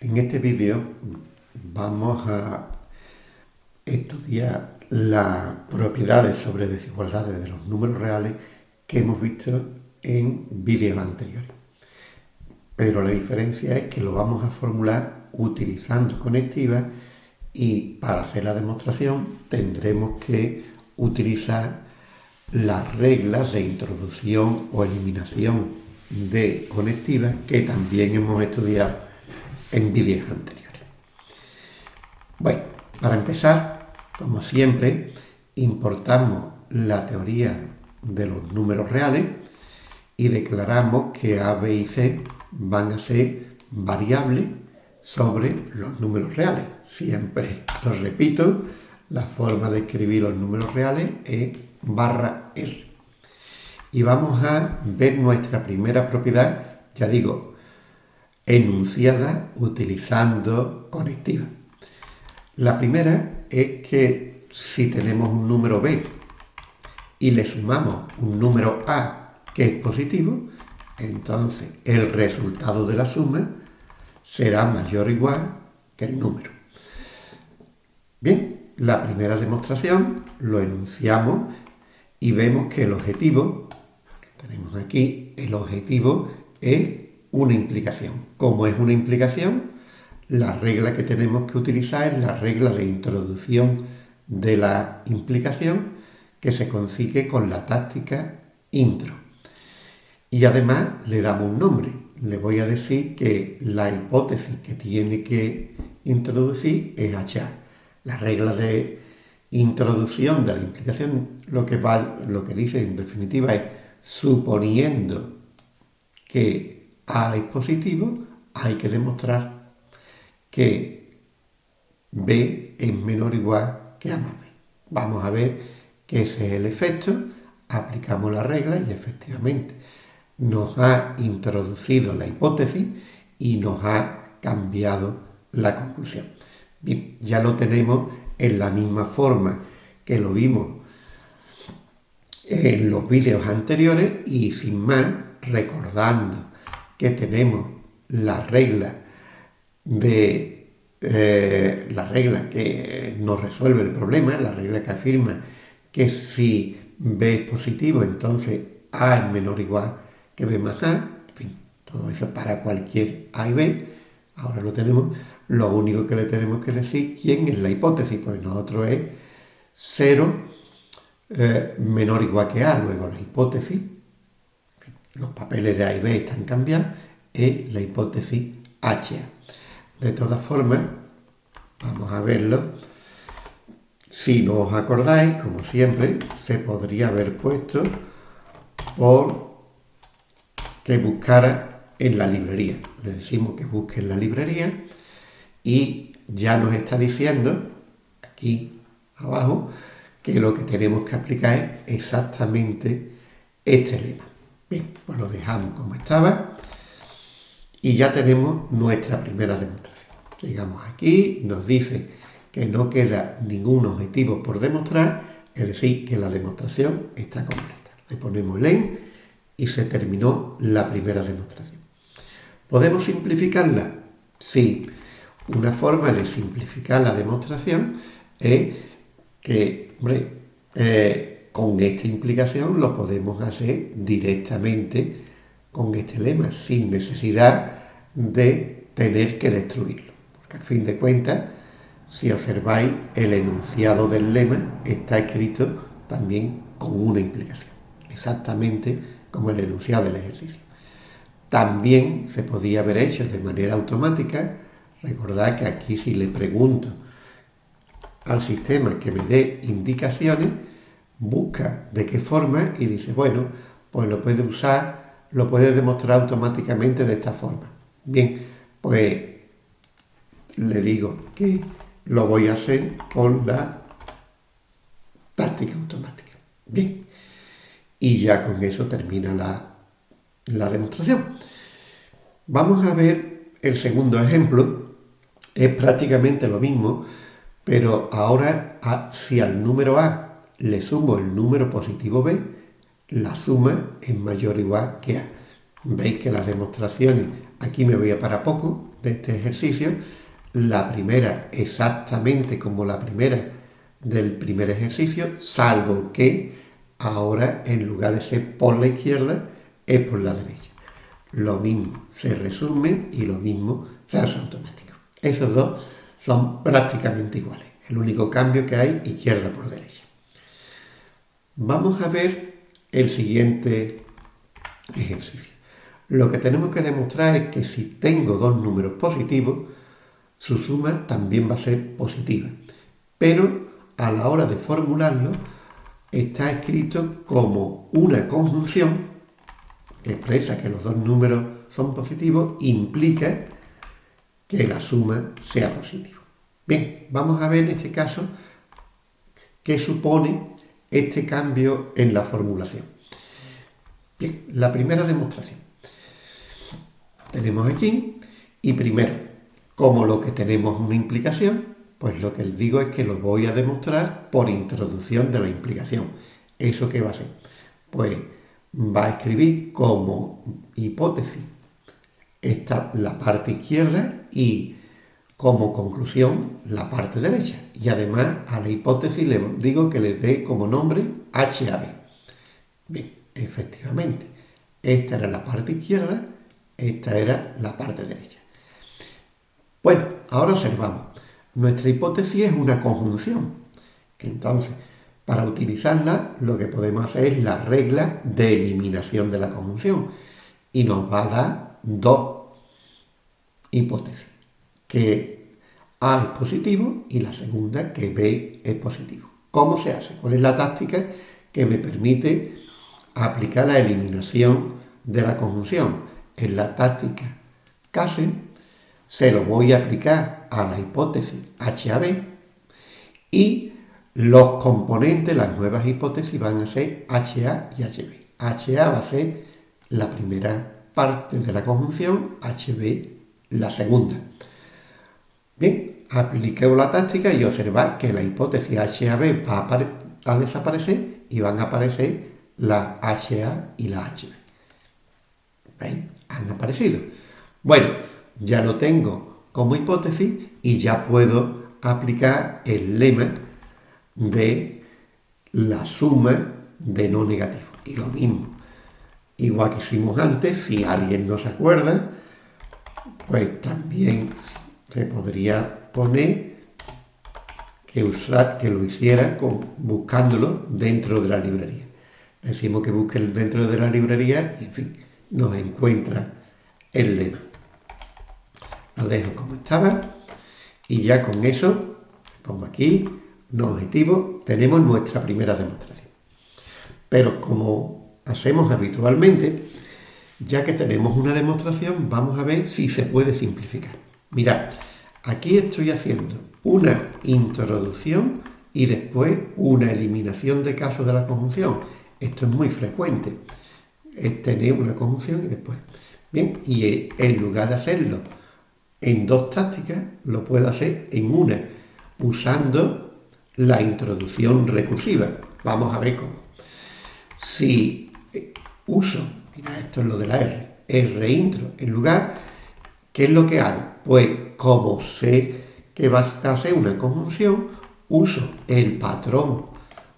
En este vídeo vamos a estudiar las propiedades sobre desigualdades de los números reales que hemos visto en vídeos anteriores. Pero la diferencia es que lo vamos a formular utilizando conectivas y para hacer la demostración tendremos que utilizar las reglas de introducción o eliminación de conectivas que también hemos estudiado en vídeos anteriores. Bueno, para empezar, como siempre, importamos la teoría de los números reales y declaramos que A, B y C van a ser variables sobre los números reales. Siempre lo repito, la forma de escribir los números reales es barra R. Y vamos a ver nuestra primera propiedad, ya digo, enunciada utilizando conectiva. La primera es que si tenemos un número b y le sumamos un número a que es positivo, entonces el resultado de la suma será mayor o igual que el número. Bien, la primera demostración lo enunciamos y vemos que el objetivo, tenemos aquí, el objetivo es una implicación. Como es una implicación, la regla que tenemos que utilizar es la regla de introducción de la implicación que se consigue con la táctica intro. Y además le damos un nombre. Le voy a decir que la hipótesis que tiene que introducir es H. La regla de introducción de la implicación lo que, va, lo que dice en definitiva es suponiendo que a es positivo, hay que demostrar que B es menor o igual que A más B. Vamos a ver que ese es el efecto, aplicamos la regla y efectivamente nos ha introducido la hipótesis y nos ha cambiado la conclusión. Bien, ya lo tenemos en la misma forma que lo vimos en los vídeos anteriores y sin más, recordando que tenemos la regla de eh, la regla que nos resuelve el problema, la regla que afirma que si B es positivo, entonces A es menor o igual que B más A, en fin, todo eso para cualquier A y B, ahora lo tenemos, lo único que le tenemos que decir, ¿quién es la hipótesis? Pues nosotros es 0 eh, menor o igual que A, luego la hipótesis los papeles de A y B están cambiados, es la hipótesis H. De todas formas, vamos a verlo. Si no os acordáis, como siempre, se podría haber puesto por que buscara en la librería. Le decimos que busque en la librería y ya nos está diciendo, aquí abajo, que lo que tenemos que aplicar es exactamente este lema. Bien, pues lo dejamos como estaba y ya tenemos nuestra primera demostración. Llegamos aquí, nos dice que no queda ningún objetivo por demostrar, es decir, que la demostración está completa. Le ponemos el en y se terminó la primera demostración. ¿Podemos simplificarla? Sí. Una forma de simplificar la demostración es que, hombre, eh, con esta implicación lo podemos hacer directamente con este lema, sin necesidad de tener que destruirlo. Porque al fin de cuentas, si observáis, el enunciado del lema está escrito también con una implicación, exactamente como el enunciado del ejercicio. También se podía haber hecho de manera automática, recordad que aquí si le pregunto al sistema que me dé indicaciones, busca de qué forma y dice, bueno, pues lo puede usar, lo puede demostrar automáticamente de esta forma. Bien, pues le digo que lo voy a hacer con la táctica automática. Bien, y ya con eso termina la, la demostración. Vamos a ver el segundo ejemplo. Es prácticamente lo mismo, pero ahora si al número A le sumo el número positivo b, la suma es mayor o igual que a. Veis que las demostraciones, aquí me voy a para poco de este ejercicio, la primera exactamente como la primera del primer ejercicio, salvo que ahora en lugar de ser por la izquierda, es por la derecha. Lo mismo se resume y lo mismo se hace automático. Esos dos son prácticamente iguales. El único cambio que hay izquierda por derecha. Vamos a ver el siguiente ejercicio. Lo que tenemos que demostrar es que si tengo dos números positivos, su suma también va a ser positiva. Pero a la hora de formularlo, está escrito como una conjunción que expresa que los dos números son positivos, implica que la suma sea positiva. Bien, vamos a ver en este caso qué supone este cambio en la formulación. Bien, la primera demostración. Tenemos aquí, y primero, como lo que tenemos una implicación, pues lo que les digo es que lo voy a demostrar por introducción de la implicación. ¿Eso qué va a ser? Pues va a escribir como hipótesis esta, la parte izquierda y como conclusión la parte derecha. Y además a la hipótesis le digo que le dé como nombre HAB. Bien, efectivamente, esta era la parte izquierda, esta era la parte derecha. Bueno, ahora observamos. Nuestra hipótesis es una conjunción. Entonces, para utilizarla, lo que podemos hacer es la regla de eliminación de la conjunción. Y nos va a dar dos hipótesis. Que A es positivo y la segunda que B es positivo. ¿Cómo se hace? ¿Cuál es la táctica que me permite aplicar la eliminación de la conjunción? En la táctica CASE se lo voy a aplicar a la hipótesis HAB y los componentes, las nuevas hipótesis van a ser HA y HB. HA va a ser la primera parte de la conjunción, HB la segunda. Bien, apliquemos la táctica y observad que la hipótesis HAB va a, desaparecer y van a aparecer la HA y la HB. ¿Veis? Han aparecido. Bueno, ya lo tengo como hipótesis y ya puedo aplicar el lema de la suma de no negativo. Y lo mismo, igual que hicimos antes, si alguien no se acuerda, pues también se podría poner que, usar, que lo hiciera buscándolo dentro de la librería. Decimos que busque dentro de la librería y, en fin, nos encuentra el lema. Lo dejo como estaba y ya con eso pongo aquí no objetivo, tenemos nuestra primera demostración. Pero como hacemos habitualmente, ya que tenemos una demostración, vamos a ver si se puede simplificar. Mirad, aquí estoy haciendo una introducción y después una eliminación de casos de la conjunción. Esto es muy frecuente, es tener una conjunción y después. Bien, y en lugar de hacerlo en dos tácticas, lo puedo hacer en una, usando la introducción recursiva. Vamos a ver cómo. Si eh, uso, mira, esto es lo de la R, R intro en lugar, ¿qué es lo que hago? Pues como sé que va a ser una conjunción, uso el patrón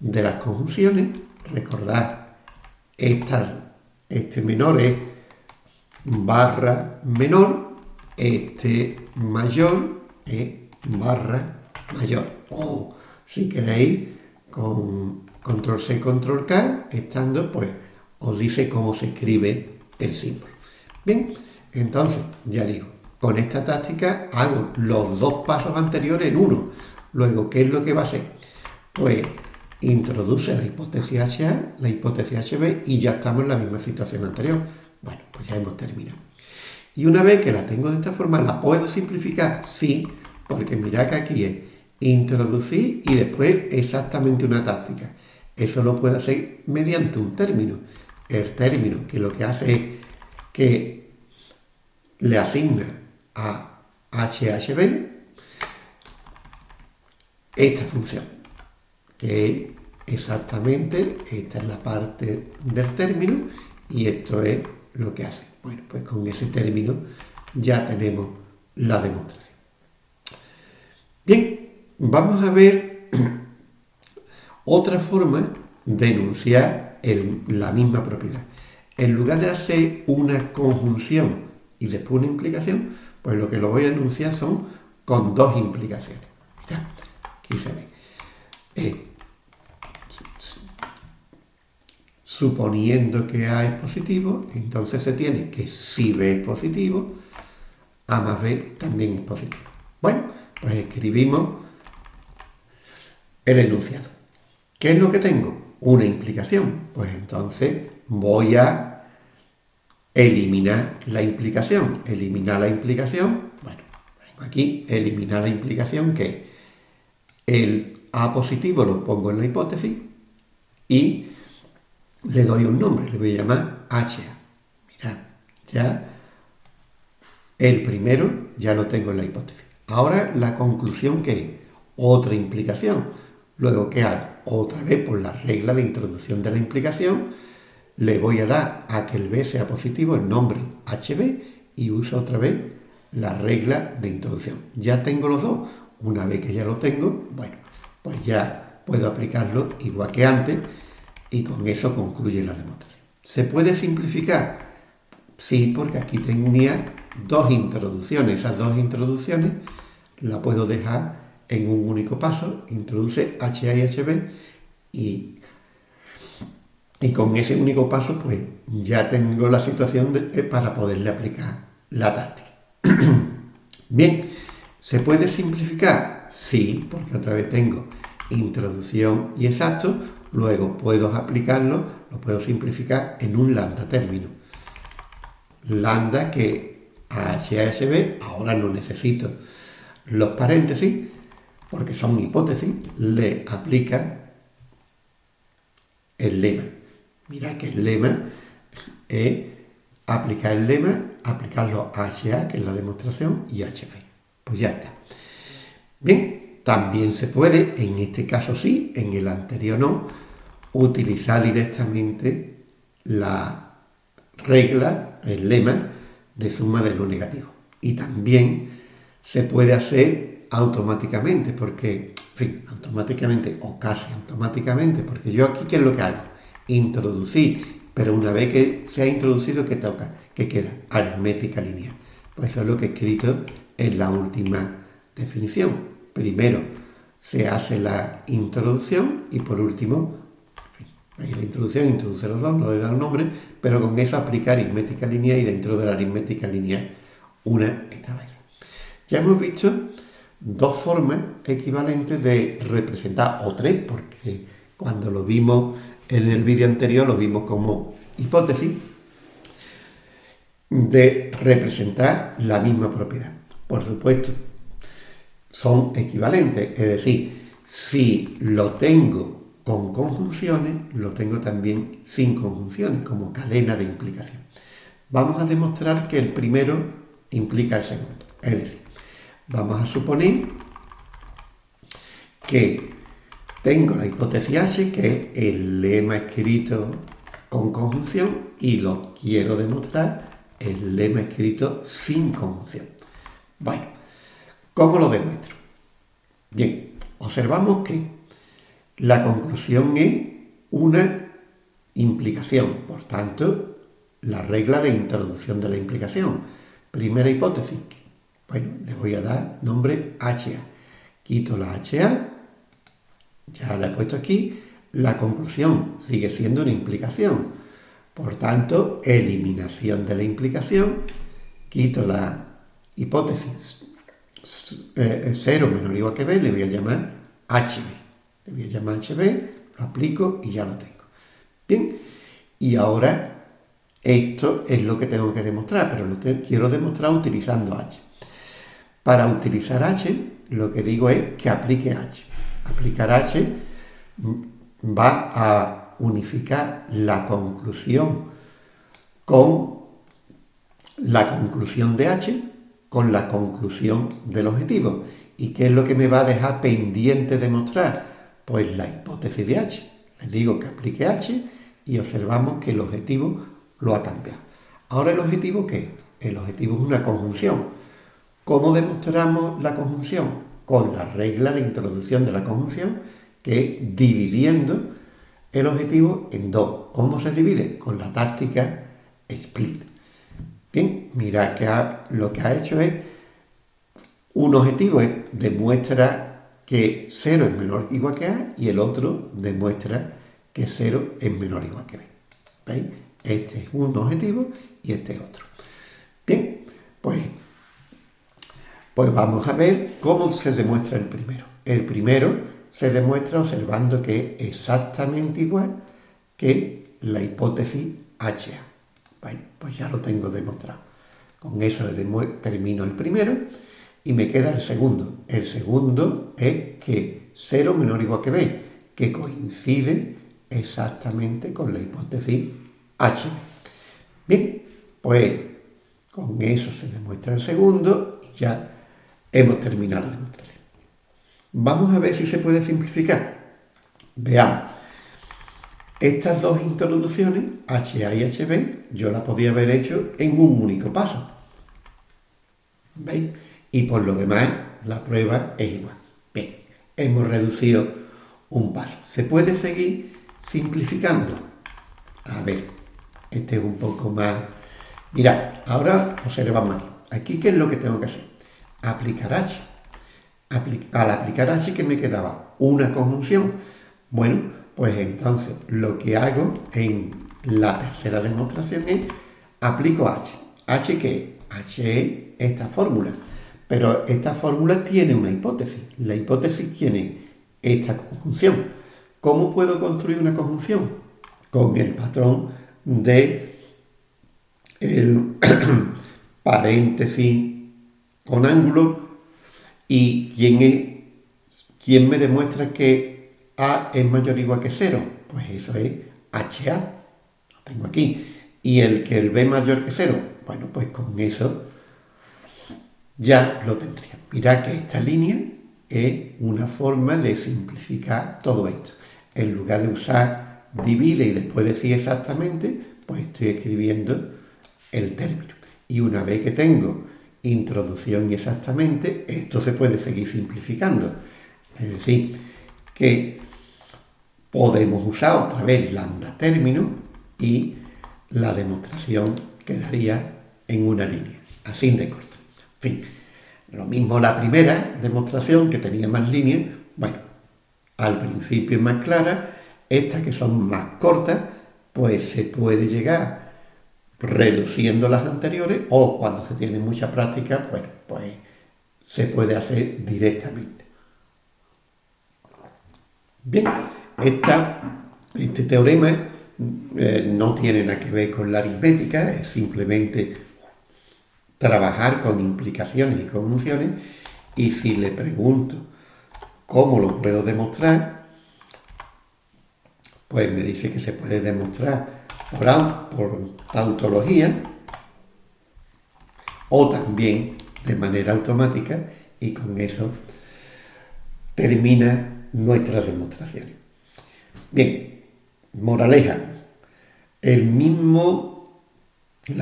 de las conjunciones. Recordad, este menor es barra menor, este mayor es barra mayor. Oh, si queréis, con control C, control K, estando, pues os dice cómo se escribe el símbolo. Bien, entonces, ya digo, con esta táctica hago los dos pasos anteriores en uno. Luego, ¿qué es lo que va a hacer? Pues introduce la hipótesis HA, la hipótesis HB y ya estamos en la misma situación anterior. Bueno, pues ya hemos terminado. Y una vez que la tengo de esta forma, ¿la puedo simplificar? Sí, porque mirad que aquí es introducir y después exactamente una táctica. Eso lo puede hacer mediante un término. El término que lo que hace es que le asigna a HHB esta función, que es exactamente, esta es la parte del término y esto es lo que hace. Bueno, pues con ese término ya tenemos la demostración. Bien, vamos a ver otra forma de enunciar la misma propiedad. En lugar de hacer una conjunción y después una implicación, pues lo que lo voy a enunciar son con dos implicaciones. aquí se ve. Eh, suponiendo que A es positivo, entonces se tiene que si B es positivo, A más B también es positivo. Bueno, pues escribimos el enunciado. ¿Qué es lo que tengo? Una implicación. Pues entonces voy a eliminar la implicación. Eliminar la implicación, bueno, vengo aquí, eliminar la implicación que el A positivo lo pongo en la hipótesis y le doy un nombre, le voy a llamar HA. Mirad, ya el primero ya lo tengo en la hipótesis. Ahora la conclusión que es otra implicación. Luego, ¿qué hago? Otra vez por la regla de introducción de la implicación, le voy a dar a que el B sea positivo el nombre HB y uso otra vez la regla de introducción. Ya tengo los dos. Una vez que ya lo tengo, bueno, pues ya puedo aplicarlo igual que antes y con eso concluye la demostración. ¿Se puede simplificar? Sí, porque aquí tenía dos introducciones. Esas dos introducciones la puedo dejar en un único paso. Introduce HA y HB y, y con ese único paso pues ya tengo la situación eh, para poderle aplicar la táctica. Bien, ¿se puede simplificar? Sí, porque otra vez tengo introducción y exacto, luego puedo aplicarlo, lo puedo simplificar en un lambda término. Lambda que a HASB ahora no necesito los paréntesis, porque son hipótesis, le aplica el lema. Mira que el lema es aplicar el lema, aplicarlo a HA, que es la demostración, y HB. Pues ya está. Bien, también se puede, en este caso sí, en el anterior no, utilizar directamente la regla, el lema de suma de lo negativo. Y también se puede hacer automáticamente, porque, en fin, automáticamente o casi automáticamente, porque yo aquí, ¿qué es lo que hago? Introducir, pero una vez que se ha introducido, ¿qué toca? ¿Qué queda? Aritmética lineal. Pues eso es lo que he escrito en la última definición. Primero se hace la introducción y por último Ahí la introducción introduce los dos, no le da el nombre, pero con eso aplica aritmética lineal y dentro de la aritmética lineal una etapa. Ya hemos visto dos formas equivalentes de representar, o tres, porque cuando lo vimos en el vídeo anterior lo vimos como hipótesis, de representar la misma propiedad. Por supuesto, son equivalentes, es decir, si lo tengo con conjunciones, lo tengo también sin conjunciones, como cadena de implicación. Vamos a demostrar que el primero implica el segundo. Es decir, vamos a suponer que tengo la hipótesis H, que es el lema escrito con conjunción, y lo quiero demostrar el lema escrito sin conjunción. Bueno, ¿cómo lo demuestro? Bien, observamos que la conclusión es una implicación, por tanto, la regla de introducción de la implicación. Primera hipótesis, bueno, le voy a dar nombre HA. Quito la HA, ya la he puesto aquí, la conclusión sigue siendo una implicación. Por tanto, eliminación de la implicación, quito la hipótesis 0 eh, menor o igual que B, le voy a llamar HB le voy a llamar HB, lo aplico y ya lo tengo. Bien, y ahora esto es lo que tengo que demostrar, pero lo quiero demostrar utilizando H. Para utilizar H, lo que digo es que aplique H. Aplicar H va a unificar la conclusión con la conclusión de H con la conclusión del objetivo. ¿Y qué es lo que me va a dejar pendiente demostrar? Pues la hipótesis de H. Le digo que aplique H y observamos que el objetivo lo ha cambiado. Ahora el objetivo ¿qué? El objetivo es una conjunción. ¿Cómo demostramos la conjunción? Con la regla de introducción de la conjunción, que es dividiendo el objetivo en dos. ¿Cómo se divide? Con la táctica split. Bien, mira que lo que ha hecho es un objetivo es demuestra que 0 es menor o igual que A y el otro demuestra que 0 es menor o igual que B. ¿Veis? Este es un objetivo y este es otro. Bien, pues, pues vamos a ver cómo se demuestra el primero. El primero se demuestra observando que es exactamente igual que la hipótesis HA. Bueno, pues ya lo tengo demostrado. Con eso termino el primero y me queda el segundo. El segundo es que 0 menor o igual que b, que coincide exactamente con la hipótesis H. Bien, pues con eso se demuestra el segundo y ya hemos terminado la demostración. Vamos a ver si se puede simplificar. Veamos. Estas dos introducciones, HA y HB, yo las podía haber hecho en un único paso. ¿Veis? y por lo demás la prueba es igual. Bien, hemos reducido un paso. ¿Se puede seguir simplificando? A ver, este es un poco más... Mirad, ahora observamos aquí. Aquí, ¿qué es lo que tengo que hacer? Aplicar H. al aplicar H, que me quedaba? Una conjunción. Bueno, pues entonces lo que hago en la tercera demostración es aplico H. ¿H qué? H es esta fórmula. Pero esta fórmula tiene una hipótesis. La hipótesis tiene esta conjunción. ¿Cómo puedo construir una conjunción? Con el patrón de el paréntesis con ángulo y quién, es, quién me demuestra que A es mayor o igual que 0. Pues eso es HA. Lo tengo aquí. Y el que el B mayor que 0. Bueno, pues con eso ya lo tendría. Mirad que esta línea es una forma de simplificar todo esto. En lugar de usar divide y después decir exactamente, pues estoy escribiendo el término. Y una vez que tengo introducción y exactamente, esto se puede seguir simplificando. Es decir, que podemos usar otra vez lambda término y la demostración quedaría en una línea, así de corto fin, lo mismo la primera demostración que tenía más líneas, bueno, al principio es más clara, estas que son más cortas, pues se puede llegar reduciendo las anteriores o cuando se tiene mucha práctica, pues se puede hacer directamente. Bien, este teorema eh, no tiene nada que ver con la aritmética, es simplemente trabajar con implicaciones y conjunciones y si le pregunto cómo lo puedo demostrar, pues me dice que se puede demostrar por, por tautología o también de manera automática y con eso termina nuestra demostración. Bien, moraleja, la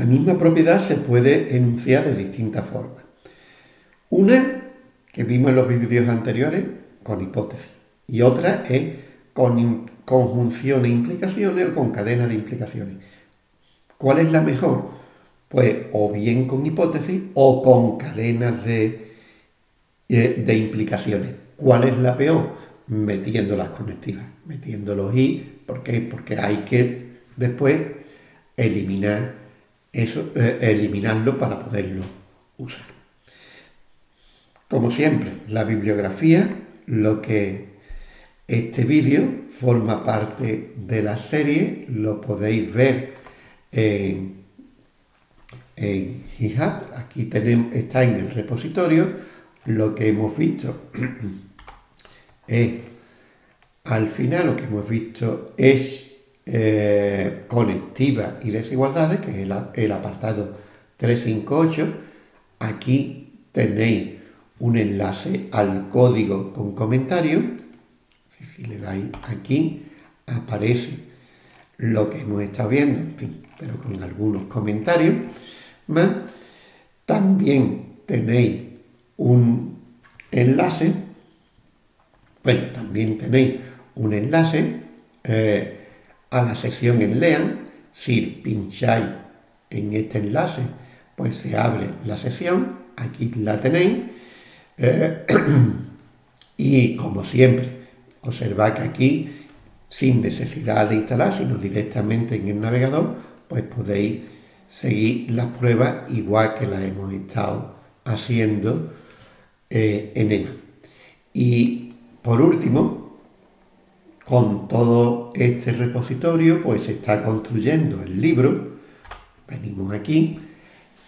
misma propiedad se puede enunciar de distintas formas. Una, que vimos en los vídeos anteriores, con hipótesis. Y otra es con conjunciones e implicaciones o con cadenas de implicaciones. ¿Cuál es la mejor? Pues o bien con hipótesis o con cadenas de, eh, de implicaciones. ¿Cuál es la peor? Metiendo las conectivas, metiendo los i. ¿Por qué? Porque hay que después eliminar eso, eh, eliminarlo para poderlo usar. Como siempre, la bibliografía, lo que este vídeo forma parte de la serie, lo podéis ver en, en GitHub, aquí tenemos, está en el repositorio, lo que hemos visto es, al final lo que hemos visto es eh, conectiva y desigualdades, que es el, apartado 358. Aquí tenéis un enlace al código con comentario. Le dais aquí, aparece lo que hemos estado viendo. En fin, pero con algunos comentarios más. También tenéis un enlace, bueno, también tenéis un enlace eh, a la sesión en LEAN. Si pincháis en este enlace, pues se abre la sesión, aquí la tenéis. Eh, y como siempre, observad que aquí, sin necesidad de instalar, sino directamente en el navegador, pues podéis seguir las pruebas igual que las hemos estado haciendo eh, en EMA. Y por último, con todo este repositorio, pues se está construyendo el libro. Venimos aquí,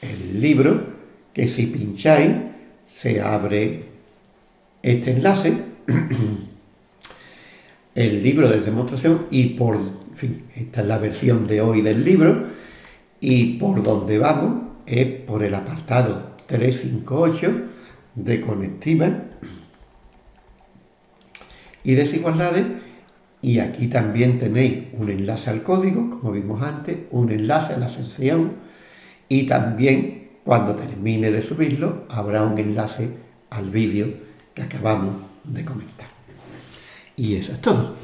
el libro, que si pincháis, se abre este enlace, el libro de demostración y por, fin, esta es la versión de hoy del libro y por donde vamos es por el apartado 358 de conectivas y desigualdades y aquí también tenéis un enlace al código, como vimos antes, un enlace a la sesión y también cuando termine de subirlo habrá un enlace al vídeo que acabamos de comentar. Y eso es todo.